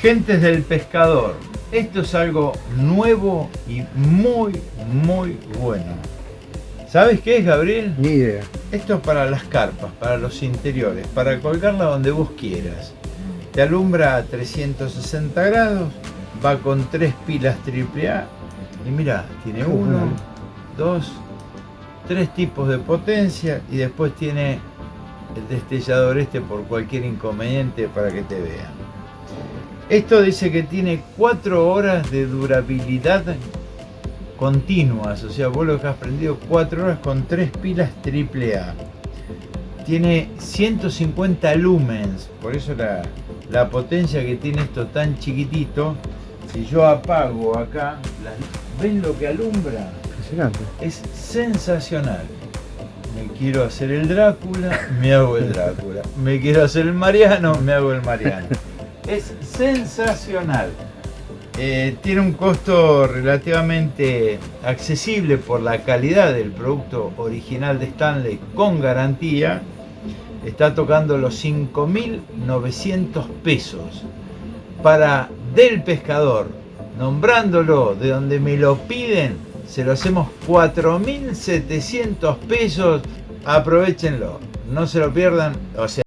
Gentes del pescador, esto es algo nuevo y muy, muy bueno. ¿Sabes qué es, Gabriel? Ni idea. Esto es para las carpas, para los interiores, para colgarla donde vos quieras. Te alumbra a 360 grados, va con tres pilas AAA y mira, tiene uno, dos, tres tipos de potencia y después tiene el destellador este por cualquier inconveniente para que te vean. Esto dice que tiene 4 horas de durabilidad continuas, o sea, vos lo que has prendido 4 horas con 3 pilas AAA. Tiene 150 lumens, por eso la, potencia que tiene esto tan chiquitito. Si yo apago acá, ¿ven lo que alumbra? Es sensacional. Me quiero hacer el Drácula, me hago el Drácula. Me quiero hacer el Mariano, me hago el Mariano es sensacional. Eh, tiene un costo relativamente accesible por la calidad del producto original de Stanley con garantía. Está tocando los 5.900 pesos. Para Del Pescador, nombrándolo de donde me lo piden, se lo hacemos 4.700 pesos. Aprovechenlo, no se lo pierdan. O sea,